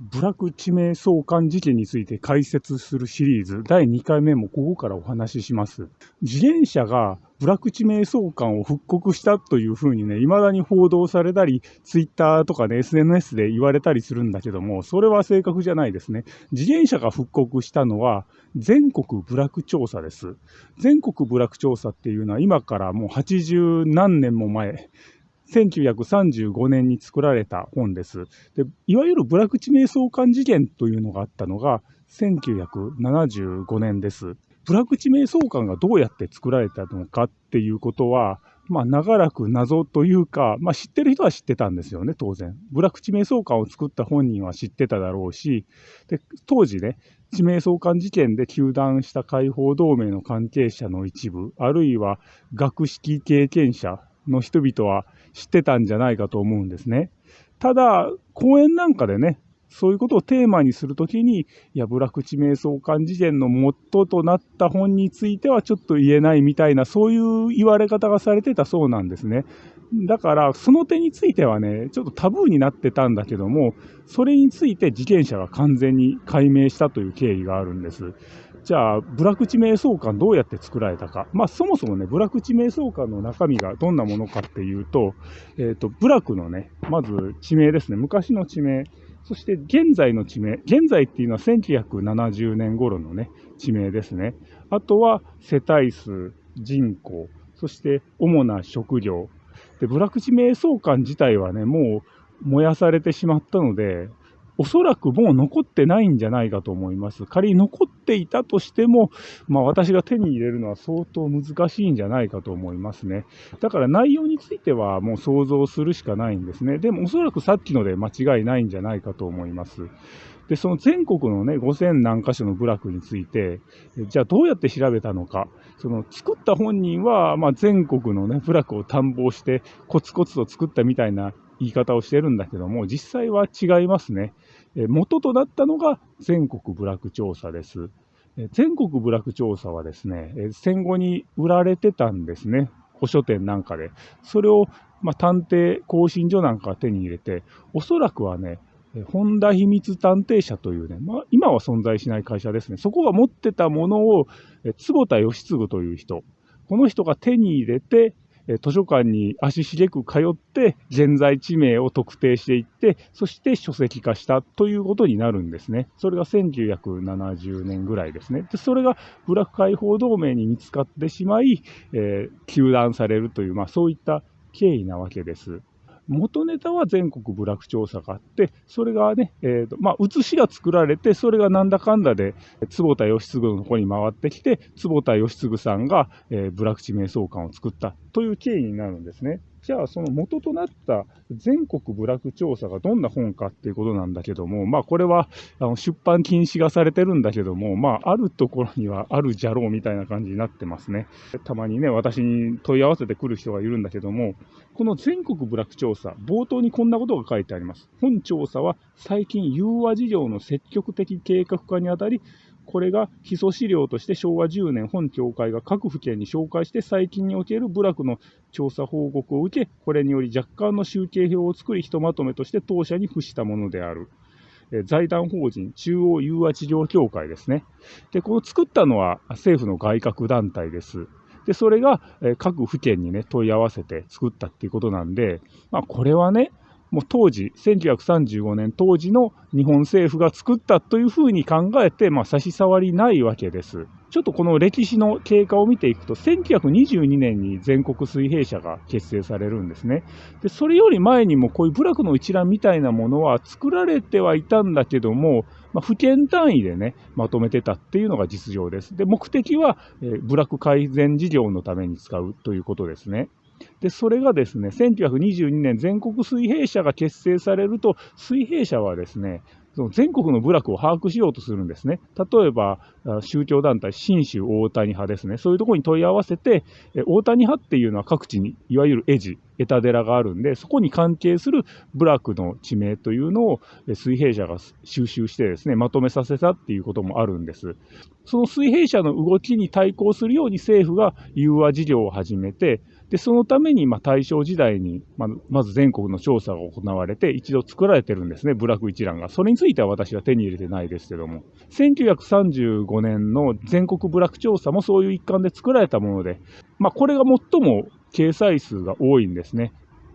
部落地名相関事件について解説するシリーズ第2回目もここからお話しします。自転車が部落地名相関を復刻したというふうにね、未だに報道されたり、ツイッターとかね、SNS で言われたりするんだけども、それは正確じゃないですね。自転車が復刻したのは全国部落調査です。全国部落調査っていうのは今からもう80何年も前、1935年に作られた本です。でいわゆる部落地名相関事件というのがあったのが1975年です。部落地名相関がどうやって作られたのかっていうことは、まあ、長らく謎というか、まあ、知ってる人は知ってたんですよね、当然。部落地名相関を作った本人は知ってただろうし、で当時ね、地名相関事件で糾弾した解放同盟の関係者の一部、あるいは学識経験者の人々は知ってたんじゃないかと思うんですね。ただ、講演なんかでね、そういうことをテーマにするときに、いや、部落地名相関事件の元となった本についてはちょっと言えないみたいな、そういう言われ方がされてたそうなんですね。だから、その点についてはね、ちょっとタブーになってたんだけども、それについて事件者が完全に解明したという経緯があるんです。じゃあ、部落地名相関どうやって作られたか。まあ、そもそもね、部落地名相関の中身がどんなものかっていうと、えっ、ー、と、部落のね、まず地名ですね。昔の地名。そして現在の地名。現在っていうのは1970年頃のね、地名ですね。あとは世帯数、人口、そして主な職業。で、部落地名相関自体はね、もう燃やされてしまったので、おそらくもう残ってないんじゃないかと思います。仮に残っていたとしても、まあ私が手に入れるのは相当難しいんじゃないかと思いますね。だから内容についてはもう想像するしかないんですね。でもおそらくさっきので間違いないんじゃないかと思います。で、その全国のね、5000何箇所の部落について、じゃあどうやって調べたのか。その作った本人は、まあ、全国のね、部落を探訪して、コツコツと作ったみたいな言い方をしてるんだけども、実際は違いますね。元となったのが全国部落調査です。全国部落調査はですね、戦後に売られてたんですね。古書店なんかで。それを、まあ、探偵更新所なんかが手に入れて、おそらくはね、本田秘密探偵社というね、まあ、今は存在しない会社ですね。そこが持ってたものを、坪田義次という人、この人が手に入れて、図書館に足しげく通って、現在地名を特定していって、そして書籍化したということになるんですね。それが1970年ぐらいですね。でそれがブラック解放同盟に見つかってしまい、えー、糾弾されるという、まあそういった経緯なわけです。元ネタは全国部落調査があって、それがね、えーとまあ、写しが作られて、それがなんだかんだで、坪田義次のとこに回ってきて、坪田義次さんが、えー、部落地名相関を作ったという経緯になるんですね。じゃあ、その元となった全国部落調査がどんな本かっていうことなんだけども、まあ、これはあの出版禁止がされてるんだけども、まあ、あるところにはあるじゃろうみたいな感じになってますね。たまにね、私に問い合わせてくる人がいるんだけども、この全国部落調査、冒頭にこんなことが書いてあります。本調査は最近融和事業の積極的計画化にあたり、これが基礎資料として昭和10年本協会が各府県に紹介して最近における部落の調査報告を受け、これにより若干の集計表を作り、ひとまとめとして当社に付したものである。財団法人中央融和治療協会ですね。で、この作ったのは政府の外郭団体です。で、それが各府県にね、問い合わせて作ったっていうことなんで、まあ、これはね、もう当時、1935年当時の日本政府が作ったというふうに考えて、まあ、差し障りないわけです。ちょっとこの歴史の経過を見ていくと、1922年に全国水平社が結成されるんですね。で、それより前にもこういう部落の一覧みたいなものは作られてはいたんだけども、まあ、府県単位でね、まとめてたっていうのが実情です。で、目的は、えー、部落改善事業のために使うということですね。で、それがですね、1922年全国水平社が結成されると、水平社はですね、その全国の部落を把握しようとするんですね。例えば、宗教団体、新州大谷派ですね。そういうところに問い合わせて、大谷派っていうのは各地に、いわゆる絵地、枝寺があるんで、そこに関係する部落の地名というのを水平社が収集してですね、まとめさせたっていうこともあるんです。その水平社の動きに対抗するように政府が融和事業を始めて、で、そのために、まあ、大正時代に、ま、まず全国の調査が行われて、一度作られてるんですね、部落一覧が。それについては私は手に入れてないですけども。1935年の全国部落調査もそういう一環で作られたもので、まあ、これが最も掲載数が多いんですね。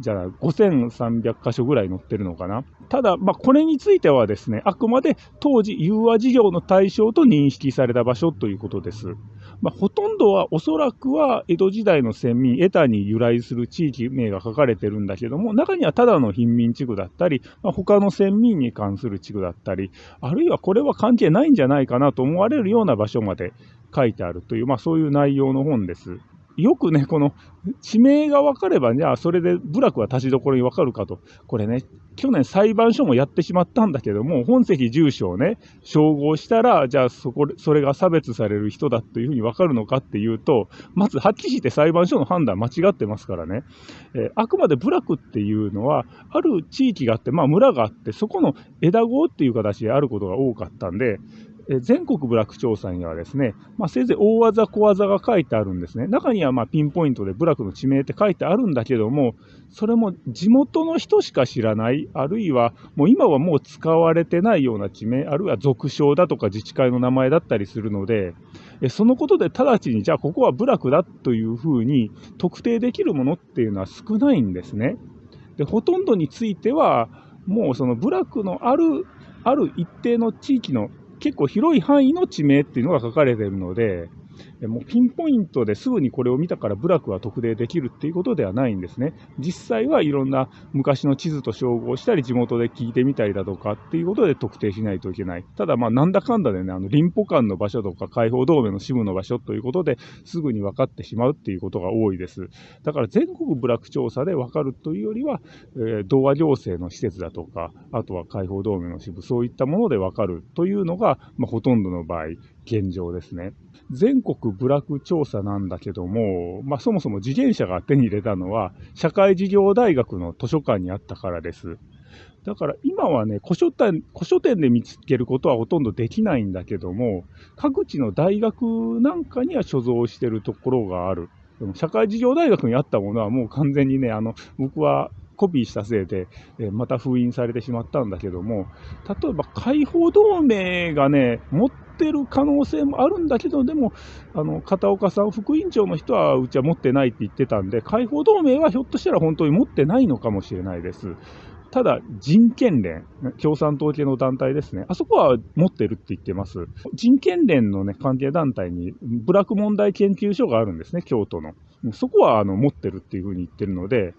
じゃあ5300箇所ぐらい載ってるのかな。ただ、まあ、これについてはですね、あくまで当時融和事業の対象と認識された場所ということです。まあ、ほとんどはおそらくは江戸時代の先民、江田に由来する地域名が書かれてるんだけども、中にはただの貧民地区だったり、まあ、他の先民に関する地区だったり、あるいはこれは関係ないんじゃないかなと思われるような場所まで書いてあるという、まあ、そういう内容の本です。よくね、この地名が分かれば、じゃあそれで部落は立ちどころに分かるかと。これね、去年裁判所もやってしまったんだけども、本籍住所をね、照合したら、じゃあそこ、それが差別される人だというふうに分かるのかっていうと、まずはっきりして裁判所の判断間違ってますからね。えー、あくまで部落っていうのは、ある地域があって、まあ村があって、そこの枝子っていう形であることが多かったんで、全国部落調査にはですね、まあ、せいぜい大技小技が書いてあるんですね。中にはまピンポイントで部落の地名って書いてあるんだけども、それも地元の人しか知らない、あるいはもう今はもう使われてないような地名、あるいは俗称だとか自治会の名前だったりするので、そのことで直ちにじゃあここは部落だというふうに特定できるものっていうのは少ないんですね。で、ほとんどについては、もうその部落のある、ある一定の地域の結構広い範囲の地名っていうのが書かれてるので、もうピンポイントですぐにこれを見たから部落は特定できるっていうことではないんですね。実際はいろんな昔の地図と照合したり、地元で聞いてみたりだとかっていうことで特定しないといけない。ただまあなんだかんだでね、あの林保間の場所とか解放同盟の支部の場所ということですぐに分かってしまうっていうことが多いです。だから全国部落調査で分かるというよりは、えー、同和行政の施設だとか、あとは解放同盟の支部、そういったもので分かるというのが、まあ、ほとんどの場合、現状ですね。全国部落調査なんだけども、まあ、そもそも自転車が手に入れたのは、社会事業大学の図書館にあったからです。だから今はね、古書店、古書店で見つけることはほとんどできないんだけども、各地の大学なんかには所蔵してるところがある。でも社会事業大学にあったものはもう完全にね、あの、僕はコピーしたせいで、えまた封印されてしまったんだけども、例えば解放同盟がね、持ってる可能性もあるんだけど、でも、あの、片岡さん、副院長の人はうちは持ってないって言ってたんで、解放同盟はひょっとしたら本当に持ってないのかもしれないです。ただ、人権連、共産党系の団体ですね。あそこは持ってるって言ってます。人権連のね、関係団体に、部落問題研究所があるんですね、京都の。そこは、あの、持ってるっていうふうに言ってるので、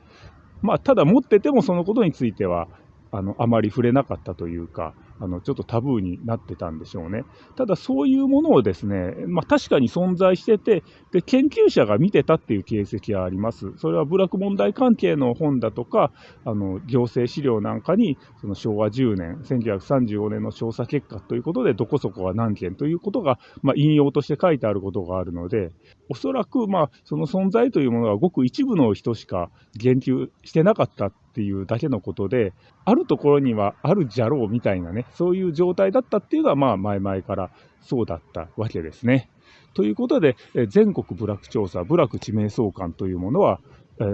まあ、ただ持っててもそのことについては、あの、あまり触れなかったというか、あの、ちょっとタブーになってたんでしょうね。ただそういうものをですね、まあ確かに存在してて、で、研究者が見てたっていう形跡はあります。それは部落問題関係の本だとか、あの、行政資料なんかに、その昭和10年、1935年の調査結果ということで、どこそこは何件ということが、まあ引用として書いてあることがあるので、おそらく、まあ、その存在というものはごく一部の人しか言及してなかったっていうだけのことで、あるところにはあるじゃろうみたいなね、そういう状態だったっていうのは、まあ、前々からそうだったわけですね。ということで、全国部落調査、部落地名相関というものは、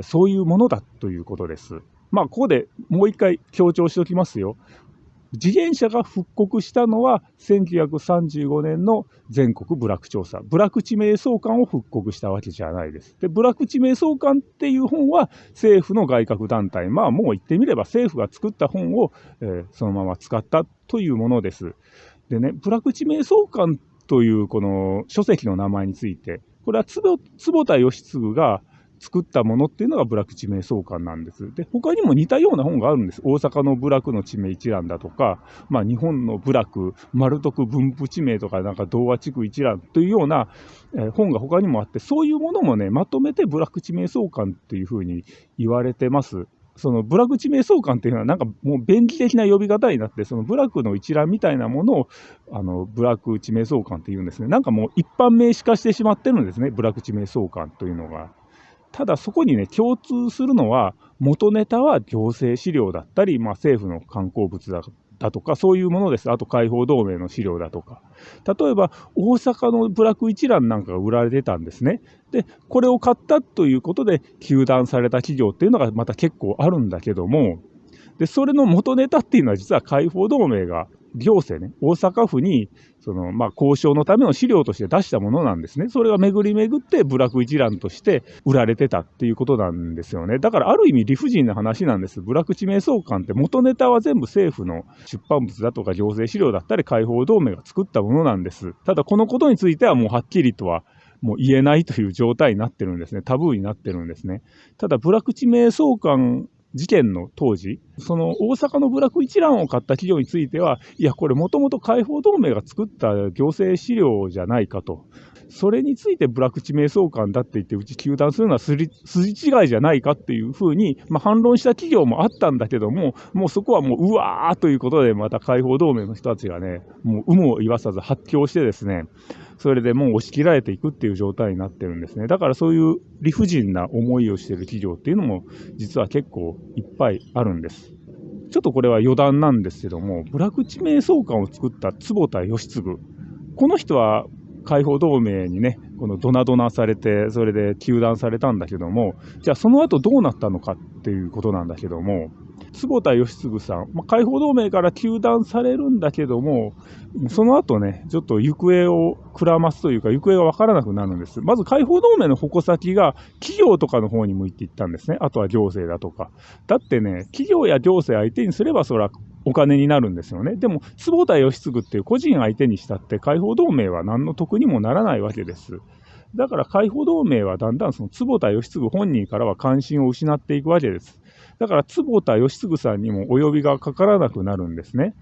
そういうものだということです。まあ、ここでもう一回強調しておきますよ。自転車が復刻したのは1935年の全国部落調査。部落地名相関を復刻したわけじゃないです。で、部落地名相関っていう本は政府の外郭団体。まあもう言ってみれば政府が作った本を、えー、そのまま使ったというものです。でね、部落地名相関というこの書籍の名前について、これは坪田義次が作ったものっていうのが部落地名相関なんです。で、他にも似たような本があるんです。大阪の部落の地名一覧だとか、まあ日本の部落、丸徳分布地名とか、なんか童話地区一覧というような、え、本が他にもあって、そういうものもね、まとめて部落地名相関っていうふうに言われてます。その部落地名相関っていうのはなんかもう便宜的な呼び方になって、その部落の一覧みたいなものを、あの、部落地名相関っていうんですね。なんかもう一般名詞化してしまってるんですね。部落地名相関というのが。ただそこにね、共通するのは、元ネタは行政資料だったり、まあ、政府の観光物だだとか、そういうものです。あと解放同盟の資料だとか。例えば、大阪のブラック一覧なんかが売られてたんですね。で、これを買ったということで、休断された企業っていうのがまた結構あるんだけども、で、それの元ネタっていうのは実は解放同盟が行政ね、大阪府に、その、まあ、交渉のための資料として出したものなんですね。それが巡り巡って部落一覧として売られてたっていうことなんですよね。だからある意味理不尽な話なんです。部落地名相関って元ネタは全部政府の出版物だとか行政資料だったり解放同盟が作ったものなんです。ただこのことについてはもうはっきりとはもう言えないという状態になってるんですね。タブーになってるんですね。ただ、部落地名相関事件の当時、その大阪の部落一覧を買った企業については、いや、これもともと解放同盟が作った行政資料じゃないかと。それについて部落地名相関だって言って、うち糾弾するのは筋違いじゃないかっていうふうに、まあ、反論した企業もあったんだけども、もうそこはもう、うわーということで、また解放同盟の人たちがね、もう有無を言わさず発狂してですね、それでもう押し切られていくっていう状態になってるんですね。だからそういう理不尽な思いをしている企業っていうのも実は結構いっぱいあるんです。ちょっとこれは余談なんですけども、部落地名相関を作った坪田義次。この人は解放同盟にね、このドナドナされて、それで糾弾されたんだけども、じゃあその後どうなったのかっていうことなんだけども、坪田義次さん、まあ、解放同盟から糾弾されるんだけども、その後ね、ちょっと行方をくらますというか、行方がわからなくなるんです。まず解放同盟の矛先が企業とかの方に向いていったんですね。あとは行政だとか。だってね、企業や行政相手にすれば、それはお金になるんですよね。でも、坪田義次っていう個人相手にしたって、解放同盟は何の得にもならないわけです。だから解放同盟はだんだんその坪田義次本人からは関心を失っていくわけです。だから坪田義次さんにもお呼びがかからなくなるんですね。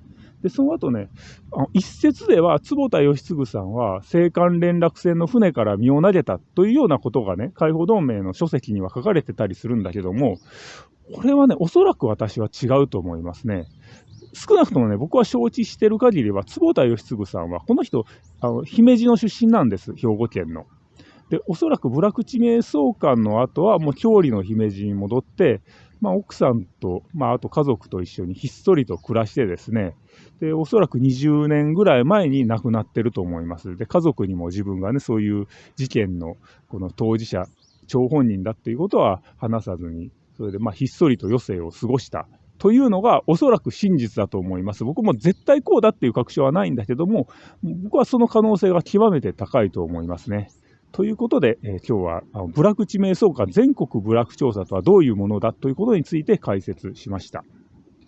で、その後ね、あの一説では坪田義次さんは青函連絡船の船から身を投げたというようなことがね、解放同盟の書籍には書かれてたりするんだけども、これはね、おそらく私は違うと思いますね。少なくともね、僕は承知してる限りは、坪田義次さんは、この人、あの姫路の出身なんです、兵庫県の。で、おそらく部落地名相関の後は、もう郷里の姫路に戻って、まあ、奥さんと、まあ、あと家族と一緒にひっそりと暮らしてですね、で、おそらく20年ぐらい前に亡くなってると思います。で、家族にも自分がね、そういう事件のこの当事者、張本人だっていうことは話さずに、それでまあひっそりと余生を過ごしたというのがおそらく真実だと思います。僕も絶対こうだっていう確証はないんだけども、僕はその可能性が極めて高いと思いますね。ということで、えー、今日はあの部落地名相関全国部落調査とはどういうものだということについて解説しました。